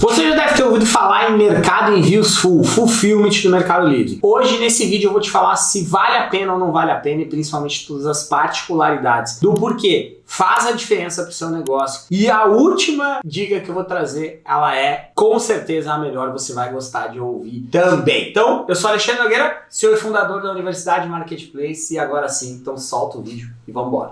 Você já deve ter ouvido falar em mercado envios full, fulfillment do Mercado Livre. Hoje, nesse vídeo, eu vou te falar se vale a pena ou não vale a pena e principalmente todas as particularidades do porquê faz a diferença para o seu negócio. E a última dica que eu vou trazer, ela é com certeza a melhor, você vai gostar de ouvir também. Então, eu sou Alexandre Nogueira, senhor fundador da Universidade Marketplace e agora sim, então solta o vídeo e vamos embora.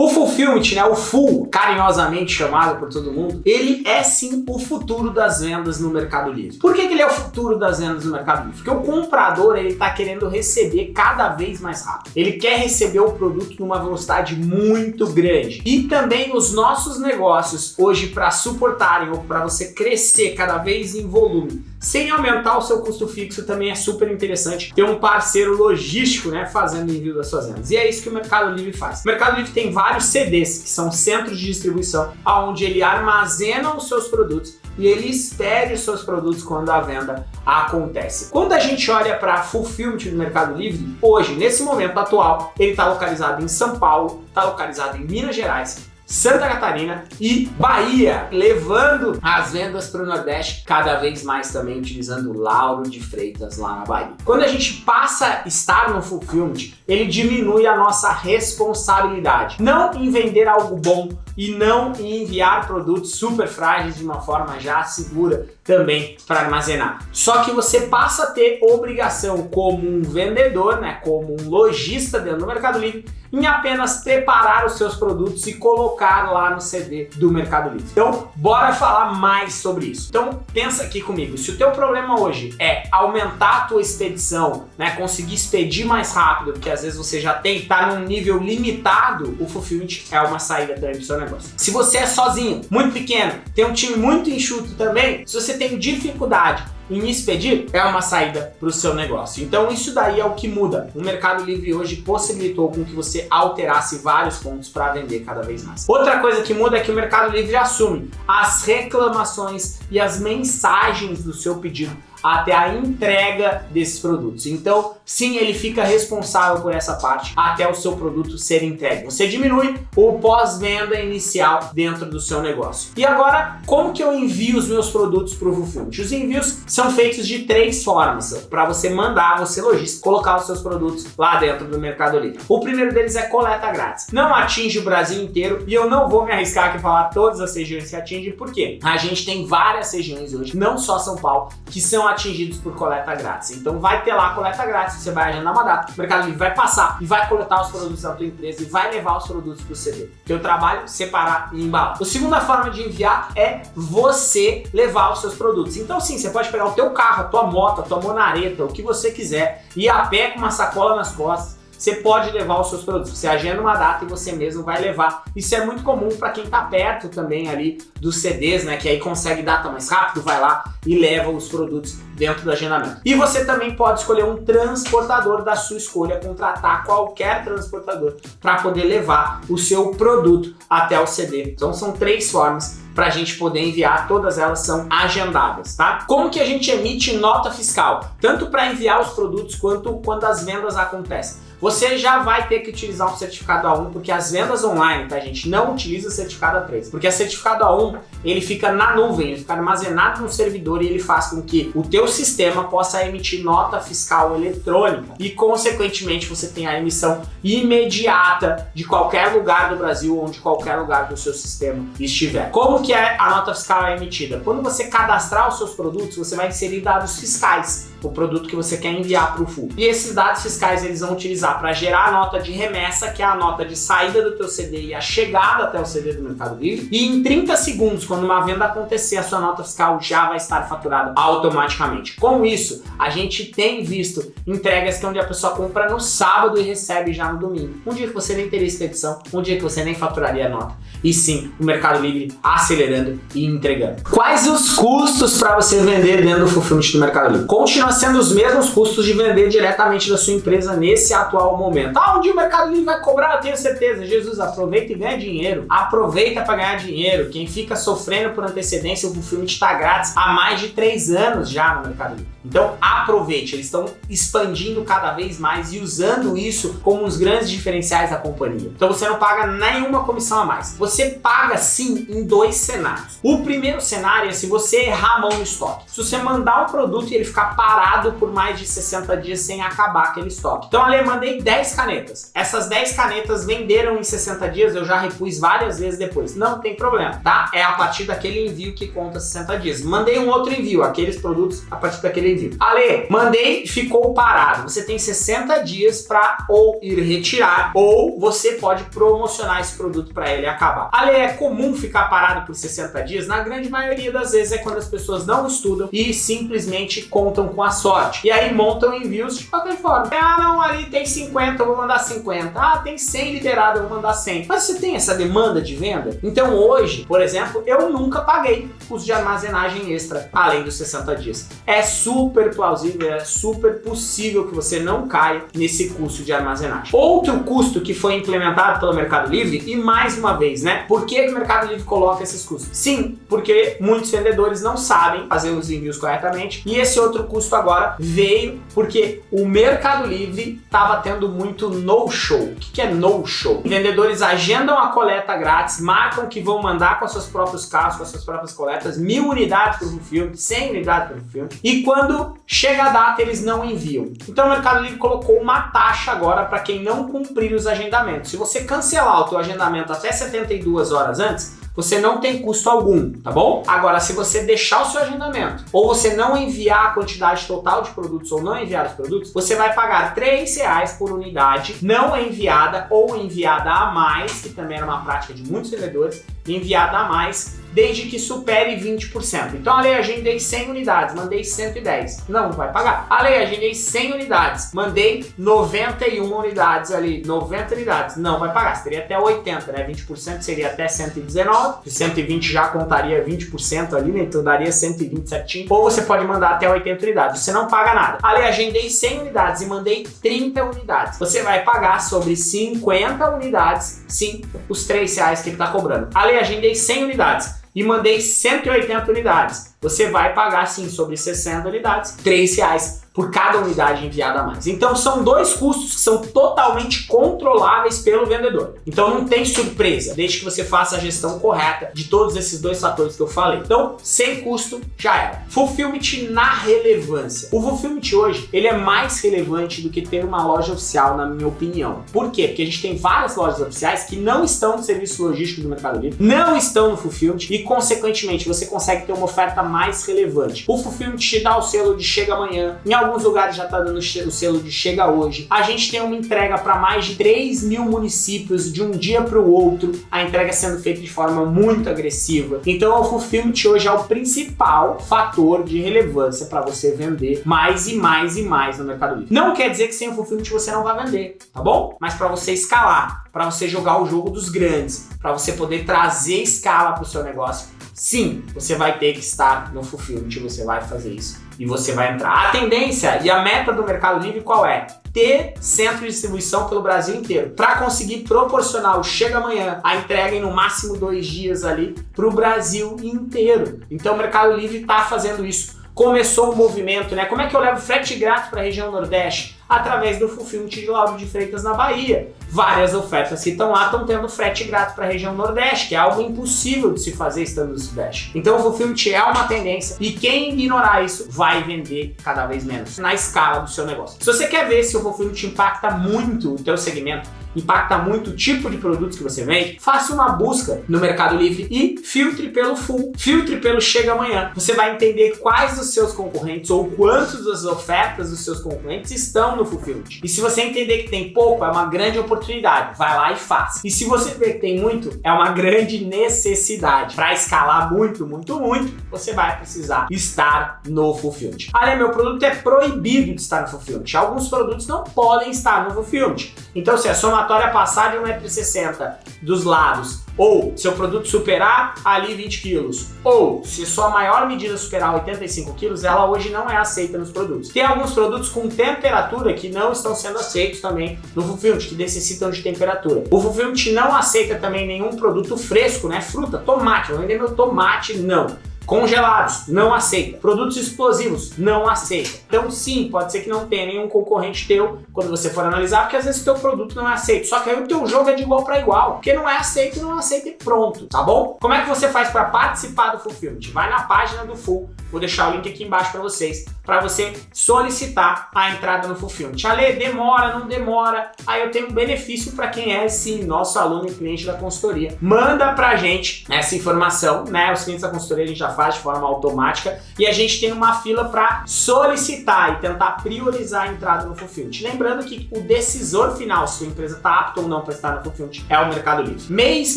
O Fulfillment, né, o Full, carinhosamente chamado por todo mundo, ele é sim o futuro das vendas no Mercado Livre. Por que, que ele é o futuro das vendas no Mercado Livre? Porque o comprador ele está querendo receber cada vez mais rápido. Ele quer receber o produto numa velocidade muito grande. E também os nossos negócios hoje para suportarem ou para você crescer cada vez em volume sem aumentar o seu custo fixo também é super interessante ter um parceiro logístico né, fazendo envio das suas vendas. E é isso que o Mercado Livre faz. O Mercado Livre tem vários CDs, que são centros de distribuição, onde ele armazena os seus produtos e ele espere os seus produtos quando a venda acontece. Quando a gente olha para Fulfillment do Mercado Livre, hoje, nesse momento atual, ele está localizado em São Paulo, está localizado em Minas Gerais, Santa Catarina e Bahia, levando as vendas para o Nordeste cada vez mais também utilizando o Lauro de Freitas lá na Bahia. Quando a gente passa a estar no Fulfillment, ele diminui a nossa responsabilidade. Não em vender algo bom, e não enviar produtos super frágeis de uma forma já segura também para armazenar. Só que você passa a ter obrigação como um vendedor, né, como um lojista dentro do Mercado Livre, em apenas preparar os seus produtos e colocar lá no CD do Mercado Livre. Então, bora falar mais sobre isso. Então, pensa aqui comigo, se o teu problema hoje é aumentar a tua expedição, né, conseguir expedir mais rápido, porque às vezes você já tem, tá num nível limitado, o Fulfillment é uma saída também para o seu negócio. Se você é sozinho, muito pequeno, tem um time muito enxuto também, se você tem dificuldade em expedir é uma saída para o seu negócio. Então isso daí é o que muda. O Mercado Livre hoje possibilitou com que você alterasse vários pontos para vender cada vez mais. Outra coisa que muda é que o Mercado Livre assume as reclamações e as mensagens do seu pedido até a entrega desses produtos. Então, sim, ele fica responsável por essa parte até o seu produto ser entregue. Você diminui o pós-venda inicial dentro do seu negócio. E agora, como que eu envio os meus produtos para o Fulfillment? Os envios são feitos de três formas para você mandar, você lojista, colocar os seus produtos lá dentro do Mercado Livre. O primeiro deles é coleta grátis. Não atinge o Brasil inteiro e eu não vou me arriscar aqui falar todas as regiões que atinge, porque a gente tem várias regiões hoje, não só São Paulo, que são atingidos por coleta grátis. Então vai ter lá coleta grátis, você vai agendar uma data, o Mercado Livre vai passar e vai coletar os produtos da tua empresa e vai levar os produtos para o CD. Teu trabalho, separar e embalar. A segunda forma de enviar é você levar os seus produtos. Então sim, você pode pegar o teu carro, a tua moto, a tua monareta, o que você quiser, ir a pé com uma sacola nas costas, você pode levar os seus produtos. Você agenda uma data e você mesmo vai levar. Isso é muito comum para quem está perto também ali dos CDs, né? Que aí consegue data mais rápido, vai lá e leva os produtos dentro do agendamento. E você também pode escolher um transportador da sua escolha, contratar qualquer transportador para poder levar o seu produto até o CD. Então são três formas para a gente poder enviar, todas elas são agendadas, tá? Como que a gente emite nota fiscal? Tanto para enviar os produtos quanto quando as vendas acontecem. Você já vai ter que utilizar um certificado A1, porque as vendas online, tá gente, não utiliza certificado A3, porque a certificado A1, ele fica na nuvem, ele fica armazenado no servidor e ele faz com que o teu sistema possa emitir nota fiscal eletrônica e, consequentemente, você tenha a emissão imediata de qualquer lugar do Brasil ou de qualquer lugar do seu sistema estiver. Como que é a nota fiscal emitida? Quando você cadastrar os seus produtos, você vai inserir dados fiscais, o produto que você quer enviar para o full. E esses dados fiscais eles vão utilizar para gerar a nota de remessa, que é a nota de saída do teu CD e a chegada até o CD do Mercado Livre. E em 30 segundos, quando uma venda acontecer, a sua nota fiscal já vai estar faturada automaticamente. Com isso, a gente tem visto entregas que é onde a pessoa compra no sábado e recebe já no domingo. Um dia que você nem teria expedição, um dia que você nem faturaria a nota. E sim, o Mercado Livre acelerando e entregando. Quais os custos para você vender dentro do fulfillment do Mercado Livre? Continua sendo os mesmos custos de vender diretamente da sua empresa nesse atual momento. Ah, um dia o Mercado Livre vai cobrar, eu tenho certeza. Jesus, aproveita e ganha dinheiro. Aproveita para ganhar dinheiro. Quem fica sofrendo por antecedência, o filme está grátis há mais de três anos já no Mercado Livre. Então aproveite, eles estão expandindo cada vez mais e usando isso como os grandes diferenciais da companhia. Então você não paga nenhuma comissão a mais. Você paga sim em dois cenários. O primeiro cenário é se você errar a mão no estoque. Se você mandar um produto e ele ficar parado por mais de 60 dias sem acabar aquele estoque. Então ali eu mandei 10 canetas. Essas 10 canetas venderam em 60 dias, eu já repus várias vezes depois. Não tem problema, tá? É a partir daquele envio que conta 60 dias. Mandei um outro envio, aqueles produtos a partir daquele envio. Ale, mandei, ficou parado. Você tem 60 dias para ou ir retirar ou você pode promocionar esse produto para ele acabar. Ale, é comum ficar parado por 60 dias? Na grande maioria das vezes é quando as pessoas não estudam e simplesmente contam com a sorte. E aí montam envios de qualquer forma. Ah, não, ali tem 50, eu vou mandar 50. Ah, tem 100 liberado, eu vou mandar 100. Mas você tem essa demanda de venda? Então hoje, por exemplo, eu nunca paguei custo de armazenagem extra, além dos 60 dias. É super plausível, é super possível que você não caia nesse custo de armazenagem. Outro custo que foi implementado pelo Mercado Livre, e mais uma vez, né? Por que o Mercado Livre coloca esses custos? Sim, porque muitos vendedores não sabem fazer os envios corretamente, e esse outro custo agora veio porque o Mercado Livre estava tendo muito no-show. O que é no-show? Vendedores agendam a coleta grátis, marcam que vão mandar com seus próprios carros, com as suas próprias coletas, mil unidades por filme, 100 unidades por filme, e quando chega a data eles não enviam. Então o Mercado Livre colocou uma taxa agora para quem não cumprir os agendamentos. Se você cancelar o teu agendamento até 72 horas antes, você não tem custo algum, tá bom? Agora, se você deixar o seu agendamento ou você não enviar a quantidade total de produtos ou não enviar os produtos, você vai pagar R$ reais por unidade não enviada ou enviada a mais, que também era uma prática de muitos vendedores, enviada a mais desde que supere 20%. Então, a lei agendei 100 unidades, mandei 110. Não vai pagar. A lei agendei 100 unidades, mandei 91 unidades ali, 90 unidades. Não vai pagar. Teria até 80, né? 20% seria até 119, 120 já contaria 20% ali, né? Então daria 120 certinho. Ou você pode mandar até 80 unidades. Você não paga nada. A lei agendei 100 unidades e mandei 30 unidades. Você vai pagar sobre 50 unidades, sim, os 3 reais que ele está cobrando. A lei agendei 100 unidades e mandei 180 unidades. Você vai pagar sim sobre 60 unidades, 3 reais por cada unidade enviada a mais. Então são dois custos que são totalmente controláveis pelo vendedor. Então não tem surpresa, desde que você faça a gestão correta de todos esses dois fatores que eu falei. Então, sem custo, já era. Fulfillment na relevância. O Fulfillment hoje, ele é mais relevante do que ter uma loja oficial, na minha opinião. Por quê? Porque a gente tem várias lojas oficiais que não estão no serviço logístico do Mercado Livre, não estão no Fulfillment e, consequentemente, você consegue ter uma oferta mais relevante. O Fulfillment te dá o selo de chega amanhã, em alguns lugares já está dando o selo de chega hoje. A gente tem uma entrega para mais de 3 mil municípios de um dia para o outro, a entrega sendo feita de forma muito agressiva. Então o Fulfillment hoje é o principal fator de relevância para você vender mais e mais e mais no Mercado Livre. Não quer dizer que sem o Fulfillment você não vai vender, tá bom? Mas para você escalar, para você jogar o jogo dos grandes, para você poder trazer escala para o seu negócio, sim, você vai ter que estar no Fulfillment, você vai fazer isso e você vai entrar. A tendência e a meta do Mercado Livre qual é? Ter centro de distribuição pelo Brasil inteiro para conseguir proporcionar o chega amanhã, a entrega em no máximo dois dias ali para o Brasil inteiro. Então o Mercado Livre está fazendo isso. Começou um movimento, né? Como é que eu levo frete grátis para a região Nordeste? Através do Fulfillment de Lauro de Freitas na Bahia várias ofertas que estão lá estão tendo frete grátis para a região Nordeste, que é algo impossível de se fazer estando no Sudeste. Então o Fulfillment é uma tendência e quem ignorar isso vai vender cada vez menos na escala do seu negócio. Se você quer ver se o Fulfillment impacta muito o teu segmento, impacta muito o tipo de produtos que você vende, faça uma busca no Mercado Livre e filtre pelo full, filtre pelo chega amanhã. Você vai entender quais os seus concorrentes ou quantas das ofertas dos seus concorrentes estão no Fulfillment. E se você entender que tem pouco, é uma grande oportunidade vai lá e faça. E se você vê que tem muito, é uma grande necessidade. Para escalar muito, muito, muito, você vai precisar estar no Fulfillment. Olha, meu produto é proibido de estar no Fulfillment. Alguns produtos não podem estar no Fulfillment. Então, se a sua somatória passar de 1,60m dos lados, ou seu produto superar ali 20 quilos, ou se sua maior medida superar 85 quilos, ela hoje não é aceita nos produtos. Tem alguns produtos com temperatura que não estão sendo aceitos também no Fulfillment, que necessitam de temperatura. O Fulfillment não aceita também nenhum produto fresco, né? Fruta, tomate, vou vender meu tomate, não. Congelados, não aceita. Produtos explosivos, não aceita. Então sim, pode ser que não tenha nenhum concorrente teu quando você for analisar, porque às vezes o teu produto não é aceito. Só que aí o teu jogo é de igual para igual, porque não é aceito, não aceita e pronto, tá bom? Como é que você faz para participar do Fulfillment? Vai na página do Full, vou deixar o link aqui embaixo para vocês, para você solicitar a entrada no Fulfillment. Ale, demora, não demora? Aí eu tenho um benefício para quem é, sim, nosso aluno e cliente da consultoria. Manda pra gente essa informação, né? Os clientes da consultoria a gente já faz de forma automática e a gente tem uma fila para solicitar e tentar priorizar a entrada no Fulfillment. Lembrando que o decisor final, se sua empresa está apta ou não para estar no Fulfillment, é o Mercado Livre. Mês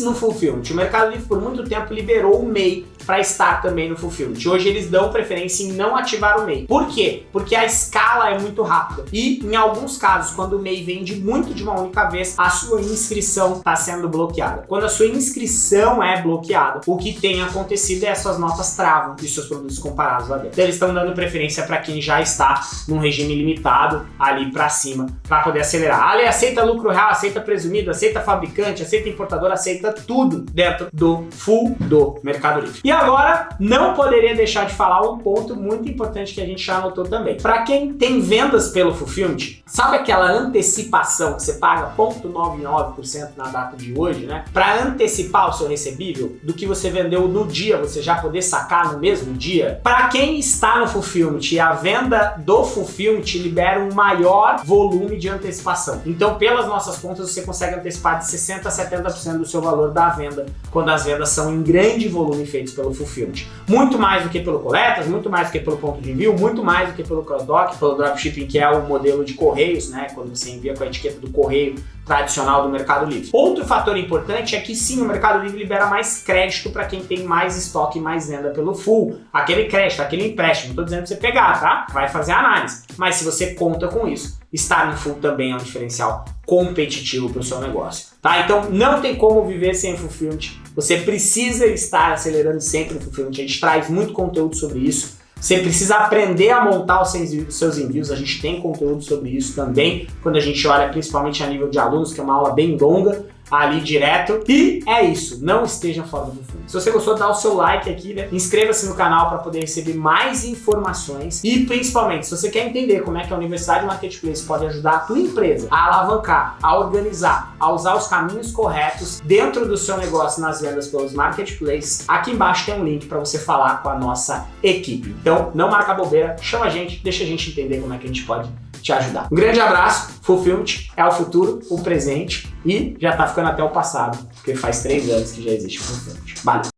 no Fulfillment. O Mercado Livre por muito tempo liberou o MEI para estar também no Fulfillment. Hoje eles dão preferência em não ativar o MEI. Por quê? Porque a escala é muito rápida e em alguns casos, quando o MEI vende muito de uma única vez, a sua inscrição está sendo bloqueada. Quando a sua inscrição é bloqueada, o que tem acontecido é as suas notas travam de seus produtos comparados lá dentro. Então eles estão dando preferência para quem já está num regime limitado ali para cima, para poder acelerar. Ali aceita lucro real, aceita presumido, aceita fabricante, aceita importador, aceita tudo dentro do full do Mercado Livre. E agora, não poderia deixar de falar um ponto muito importante que a gente já anotou também. Para quem tem vendas pelo Fulfillment, sabe aquela antecipação que você paga 0,99% na data de hoje, né? Para antecipar o seu recebível do que você vendeu no dia, você já poder sacar no mesmo dia. Para quem está no Fulfillment a venda do Fulfillment libera um maior volume de antecipação. Então, pelas nossas contas, você consegue antecipar de 60% a 70% do seu valor da venda quando as vendas são em grande volume feitos pelo Fulfillment. Muito mais do que pelo coletas, muito mais do que pelo ponto de envio, muito mais do que pelo cross-dock, pelo dropshipping, que é o modelo de correios, né? Quando você envia com a etiqueta do correio tradicional do Mercado Livre. Outro fator importante é que sim, o Mercado Livre libera mais crédito para quem tem mais estoque e mais venda pelo full. Aquele crédito, aquele empréstimo, não estou dizendo para você pegar, tá? Vai fazer análise. Mas se você conta com isso, estar no full também é um diferencial competitivo para o seu negócio, tá? Então não tem como viver sem fulfillment. Você precisa estar acelerando sempre o fulfillment. A gente traz muito conteúdo sobre isso. Você precisa aprender a montar os seus envios, a gente tem conteúdo sobre isso também, quando a gente olha principalmente a nível de alunos, que é uma aula bem longa, ali direto. E é isso, não esteja fora do fundo. Se você gostou, dá o seu like aqui, né? Inscreva-se no canal para poder receber mais informações e principalmente, se você quer entender como é que a Universidade Marketplace pode ajudar a tua empresa a alavancar, a organizar, a usar os caminhos corretos dentro do seu negócio nas vendas pelos marketplaces, aqui embaixo tem um link para você falar com a nossa equipe. Então, não marca bobeira, chama a gente, deixa a gente entender como é que a gente pode te ajudar. Um grande abraço, Fulfillment é o futuro, o presente e já tá ficando até o passado, porque faz três anos que já existe o. Valeu!